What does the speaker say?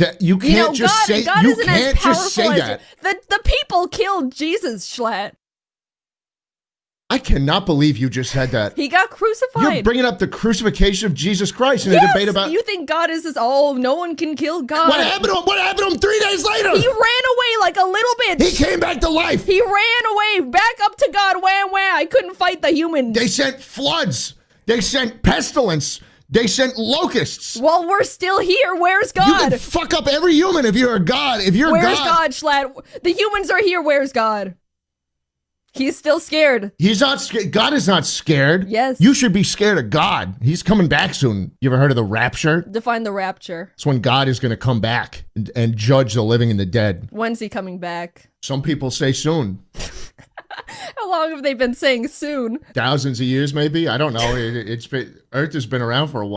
That you can't You know, just God, say God you isn't can't as just say that. the the people killed Jesus, Schlatt. I cannot believe you just said that. He got crucified. You're bringing up the crucifixion of Jesus Christ in a debate about you think God is this? Oh, no one can kill God. what happened to him. What happened to him three days later? He ran away like a little bit. He came back to life. He ran away back up to God. Wham wham! I couldn't fight the humans. They sent floods. They sent pestilence. They sent locusts. Well, we're still here. Where's God? You can fuck up every human if you're a god. If you're Where's God, God, Schlatt? The humans are here. Where's God? He's still scared. he's not scared. God is not scared. Yes. You should be scared of God. He's coming back soon. You ever heard of the rapture? Define the rapture. It's when God is going to come back and, and judge the living and the dead. When's he coming back? Some people say soon. Long have they been saying soon? Thousands of years, maybe. I don't know. It, it's been, Earth has been around for a while.